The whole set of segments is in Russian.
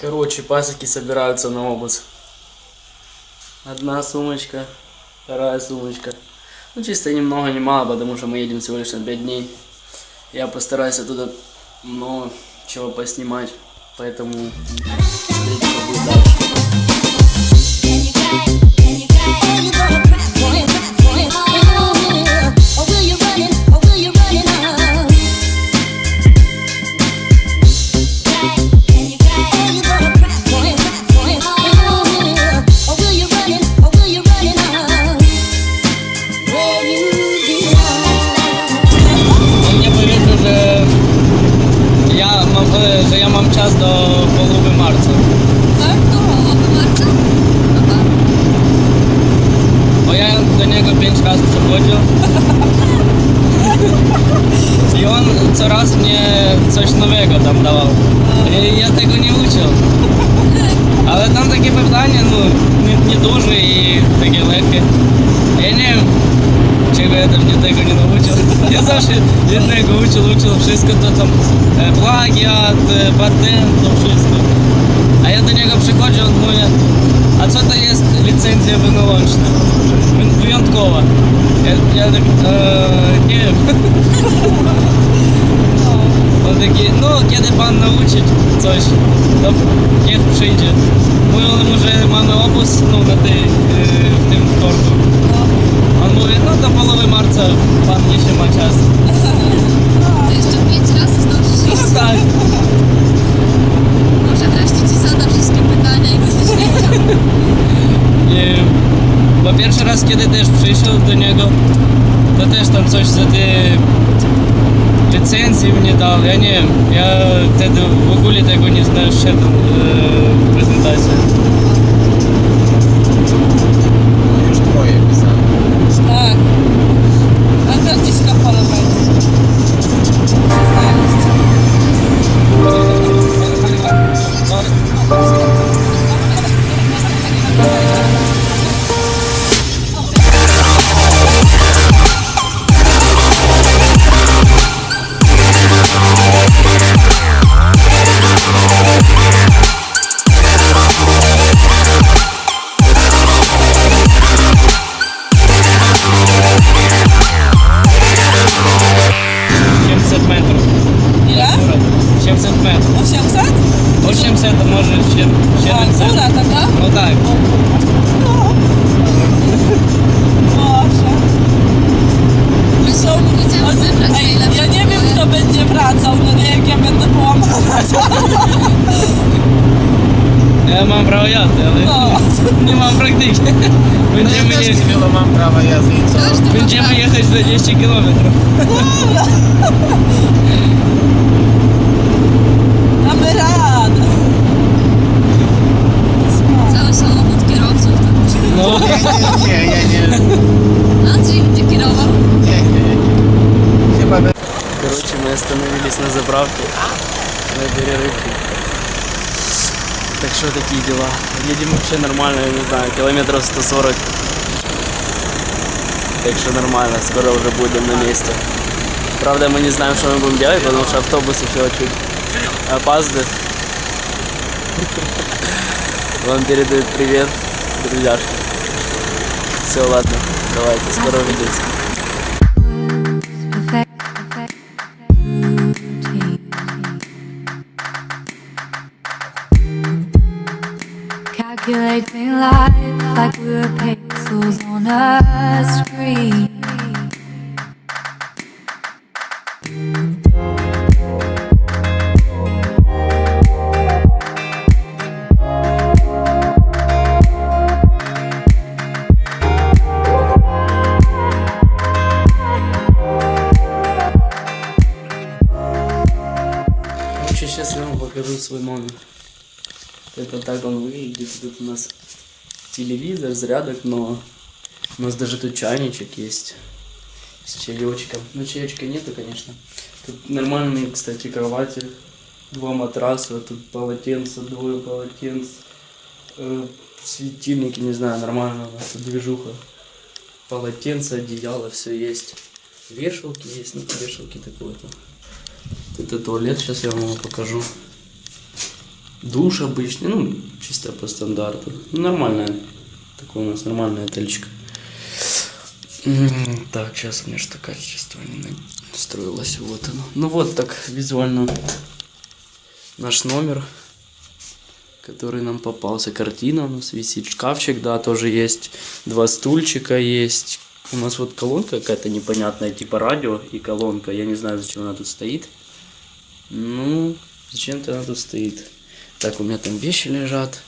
Короче, пасеки собираются на обыск. Одна сумочка, вторая сумочка. Ну, чисто ни много, ни мало, потому что мы едем всего лишь на 5 дней. Я постараюсь оттуда много чего поснимать, поэтому там такі питання ну, не, не дуже і таке легке. Я не чи я там нікого не навчив. Я завжди нікого учив, учив, все то там плагіат, патент, то все. А я до нього приходжу, він говорить, а це то є ліцензія винолончна, винткова. Я, я так, э, не. Он такий, ну, kiedy pan nauczyć coś, to niech przyjdzie коли ми вже мали обус ну, на той, в тим вторку. Он говорит, ну до половины марта вам еще мой час. То есть пять раз здобув Ну так. Może wreszcie Ci zadam wszystkie pytania, jak jesteś Bo pierwszy raz, kiedy też przyszedł do niego, to też tam coś za te licencje mnie dał. Ja nie ja wtedy w ogóle tego nie znałem, Ja mam prawo jazdy, ale No. nie mam praktyki. No ja Będziemy, też je, nie wielu mam prawa jazdy i co? Każdy ma będziemy prawo. jechać 20 km. Damy radę. Cały samochód kierowców. tak. No. Nie, nie, nie, ja nie, Andrzej będzie kierował. nie, nie, nie. Chyba by... Короче, мы остановились на заправке на перерывке. Так что такие дела. Едем вообще нормально, я не знаю, километров 140. Так что нормально, скоро уже будем на месте. Правда, мы не знаем, что мы будем делать, потому что автобус еще чуть опаздывает. Вам передают привет, друзьяшки. Все, ладно, давайте, скоро увидимся. Calculating life like we're pixels on a screen. Короче, сейчас я вам покажу свой номер. Это так выглядит. Тут у нас телевизор, зарядок, но у нас даже тут чайничек есть с чаечком. Ну, чаечка нету, конечно. Тут нормальные, кстати, кровати. Два матраса, тут полотенца, двое полотенц. Э, светильники, не знаю, нормально у нас движуха. Полотенце, одеяло, все есть. Вешалки есть, ну, вешалки такое-то. Это туалет, сейчас я вам его покажу. Душ обычный, ну, чисто по стандарту. Ну, Нормальная. Такой у нас нормальный отельчик. Так, сейчас у меня такое качество не настроилось. Вот оно. Ну вот так визуально наш номер, который нам попался. Картина у нас висит, шкафчик, да, тоже есть. Два стульчика есть. У нас вот колонка какая-то непонятная, типа радио и колонка. Я не знаю, зачем она тут стоит. Ну, зачем-то она тут стоит. Так, у меня там вещи лежат.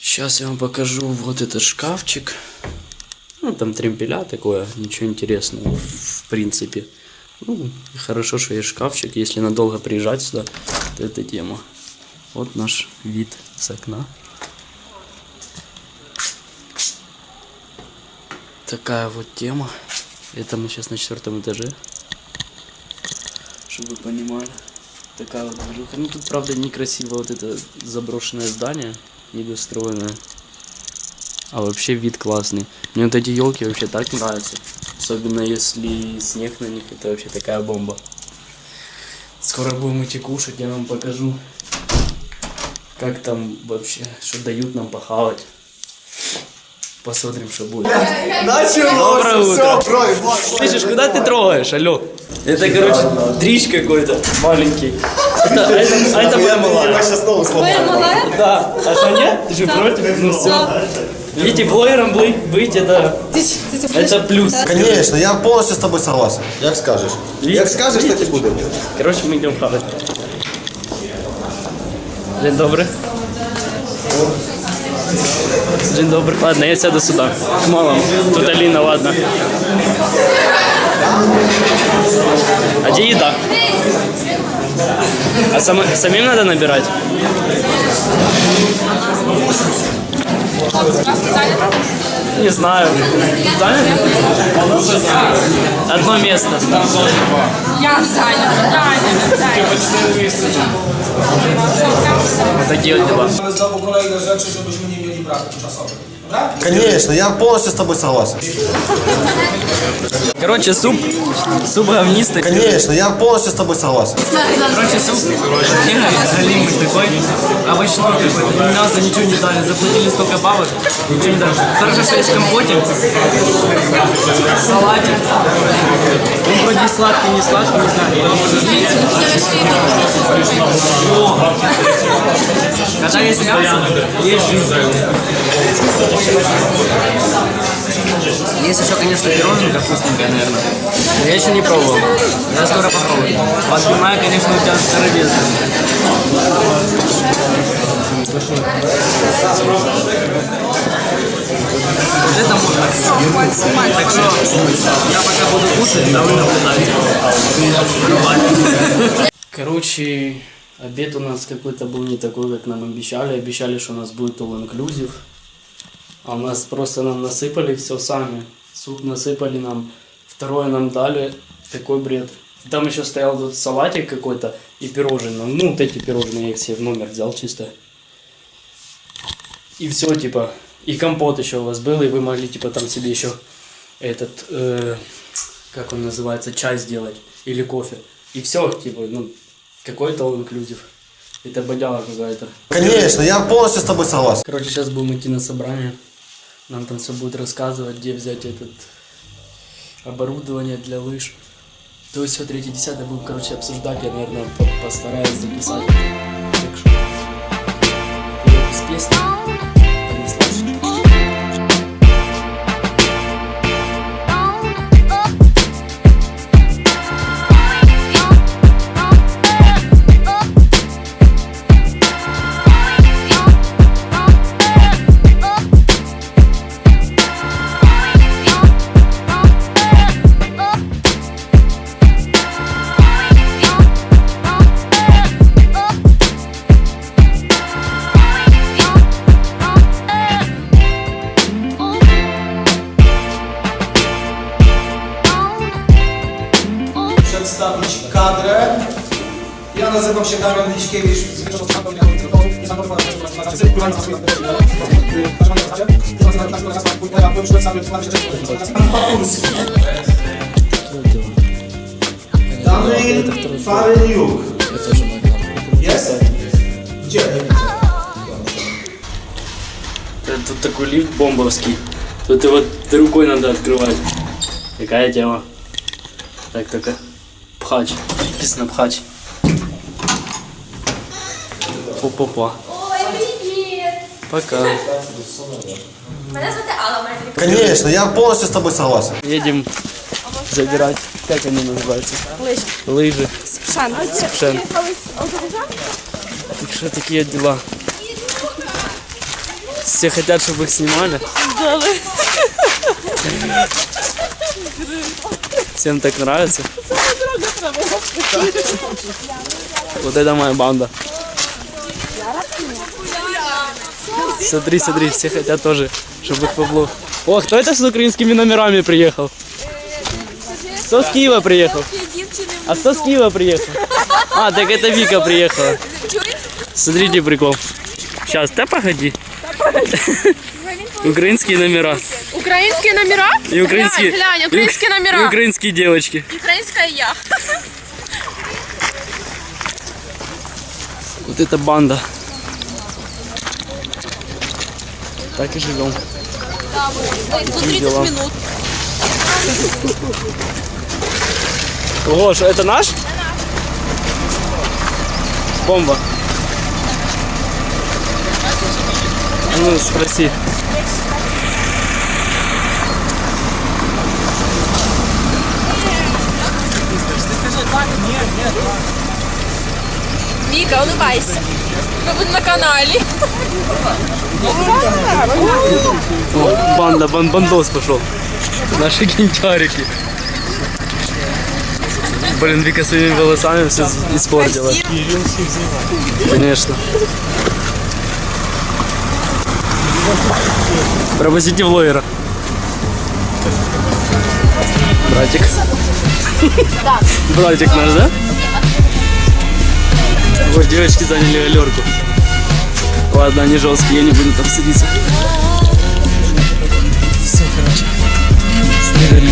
Сейчас я вам покажу вот этот шкафчик. Ну, там тремпеля такое, ничего интересного, в принципе. Ну, хорошо, что есть шкафчик. Если надолго приезжать сюда, то это тема. Вот наш вид с окна. Такая вот тема. Это мы сейчас на четвертом этаже. Чтобы вы понимали. Такая вот движуха. Ну тут правда некрасиво вот это заброшенное здание, недостроенное. А вообще вид классный. Мне вот эти елки вообще так нравятся. Особенно если снег на них, это вообще такая бомба. Скоро будем идти кушать, я вам покажу, как там вообще, что дают нам похавать. Посмотрим, что будет. Доброе утро. Слышишь, куда ты трогаешь, алло? Это, короче, дрищ какой-то маленький. А это, а это моя малая. Твоя малая? Да. А что нет? Ты же против? Ну все. Видите, блогером быть, это, это плюс. Конечно, я полностью с тобой согласен. Як скажешь. Як скажешь, так и буде. Короче, мы идем хавать. День добрый. День добрый. Ладно, я сяду сюда. К малому. Тут Алина, ладно. А где еда? А сам- самим надо набирать? Не знаю. Занят? Одно место. Я зайнята, Таня. Вот такие вот дела. znowu kolejne rzeczy, żebyśmy nie mieli braków czasowych. Конечно, я полностью с тобой согласен. Короче, суп, суп говнистый. Конечно, я полностью с тобой согласен. Короче, суп галимый такой. Какой-то. Ни мяса, ничего не дали. Заплатили столько бабок, ничего не дали. Хорошо, что есть компотик. Салатик. Вроде сладкий, не сладкий, не знаю. О! Когда есть мясо, есть жизнь. Есть еще, конечно, пироженка вкусненькая, наверное. Но я еще не пробовал. Я скоро попробую. Отбивная, конечно, у тебя это можно. Так что я пока буду кушать, а вы. Короче, обед у нас какой-то был не такой, как нам обещали. Обещали, что у нас будет all inclusive. А у нас просто нам насыпали все сами. Суп насыпали нам, второе нам дали. Такой бред. Там еще стоял тут салатик какой-то и пирожные. Ну, вот эти пирожные я их себе в номер взял чисто. И все, типа. И компот еще у вас был, и вы могли, типа, там себе еще этот, э, как он называется, чай сделать. Или кофе. И все, типа, ну, какой-то all inclusive. Это бодяга какая-то. Конечно, я полностью с тобой согласен. Короче, сейчас будем идти на собрание. Нам там все будет рассказывать, где взять этот оборудование для лыж. То есть все третье десятое будем, короче, обсуждать. Я, наверное, по- постараюсь записать. Так что вперед из песни. Kadrę. Ja nazywam się Damian Liśkiewicz. Dany Faryniuk. Jest? Э, Тут такой лифт бомбовский. Тут его рукой надо открывать. Какая тема? Так, только пхач. Написано пхач. Опа-па. Пока. Мене звати Алла, моя. Конечно, я полностью с тобой согласен. Едем забирать. Как они называются? Лыжи. Лыжи. Спшен. Спшен. Так что такие дела. Все хотят, чтобы их снимали. Всем так нравится. Вот это моя банда. Смотри, смотри, все хотят тоже, чтобы их побло. О, кто это с украинскими номерами приехал? Кто с Киева приехал? А кто с Киева приехал? А, так это Вика приехала. Смотрите прикол. Сейчас, да погоди. Украинские номера. Українські номера? И украинские, Глянь, глянь, и- українські и номера. украинские девочки. Українська я. Вот это банда. Так и живем. Такие дела. минут. Ого, что это наш? Бомба. А Ну, спроси. Віка, улыбайся. Ми будемо на каналі. О, банда, бан, бандос пошел. Наши гентярики. Блин, Вика своими волосами все испортила. Конечно. Пропустите влогера. Братик. Братик наш, да? Вот девочки заняли галерку. Ладно, они жесткие, я не буду там садиться. Все, короче. Снега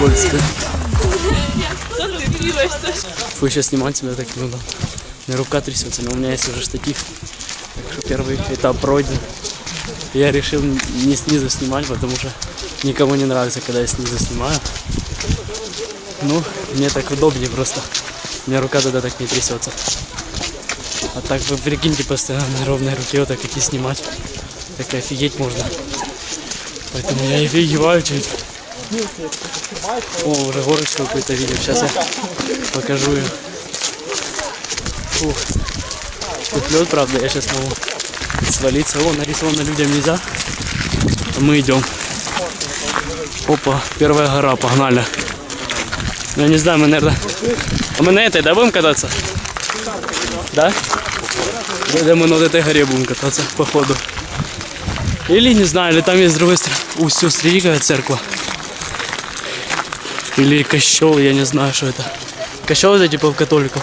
скользко. Фу, сейчас снимать себя так удобно. У меня рука трясется, но у меня есть уже штатив. Так что первый этап пройден. Я решил не снизу снимать, потому что никому не нравится, когда я снизу снимаю. Ну, мне так удобнее просто. У меня рука тогда так не трясется. А так вы прикиньте постоянно на ровной руке вот так идти снимать. Так офигеть можно. Поэтому я офигеваю чуть. О, уже горочку какую-то видел. Сейчас я покажу ее. Фух. Тут лед, правда, я сейчас могу свалиться. О, нарисовано людям нельзя. Мы идем. Опа, первая гора, погнали. Ну, я не знаю, мы, наверное... А мы на этой, да, будем кататься? Да? Я мы на этой горе будем кататься, походу. Или, не знаю, или там есть с другой стороны. У, все, какая церковь. Или кощел, я не знаю, что это. Кощел это типа у католиков.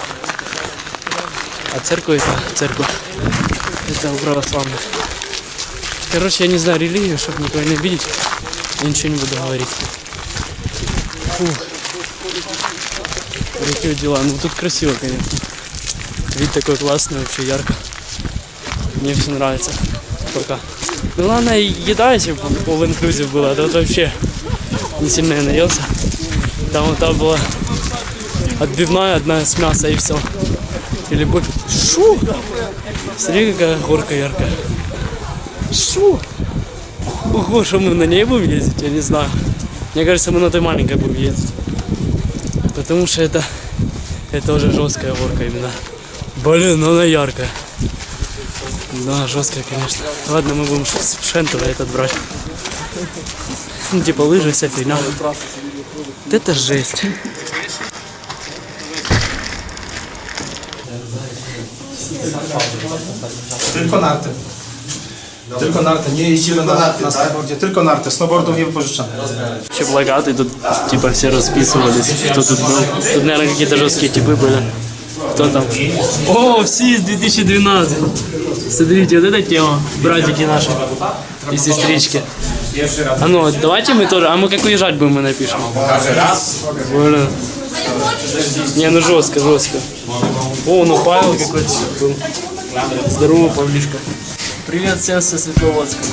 А церковь это церковь. Это у православных. Короче, я не знаю религию, чтобы никого не обидеть. Я ничего не буду говорить. Фух. Какие дела. Ну тут красиво, конечно. Вид такой классный, вообще ярко. Мне все нравится. Пока. Ну главное, еда, если бы all inclusive была, то вот вообще не сильно я наелся. Там вот там была отбивная одна с мяса и все. Или больше. Шу! Смотри, какая горка яркая. Шу! Ого, что мы на ней будем ездить, я не знаю. Мне кажется, мы на той маленькой будем ездить. Потому что это, это уже жесткая горка именно. Блин, ну она яркая. Да, жесткая, конечно. Ладно, мы будем с Шентова этот брать. Ну, типа лыжи, вся фигня. Вот это жесть. Tylko narty. Tylko narty, nie jeździmy na, na snowboardzie, tylko narty, snowboardów nie wypożyczamy. Еще плакаты тут, типа, все расписывались, кто тут был. Тут, наверное, какие-то жесткие типы были. Кто там? О, СИС 2012. Смотрите, вот эта тема. Братики наши и сестрички. А ну, давайте мы тоже, а мы как уезжать будем, мы напишем. Блин. Не, ну жестко, жестко. О, ну Павел какой-то был. Здорово, Павлишка. Привет всем со Светловодска.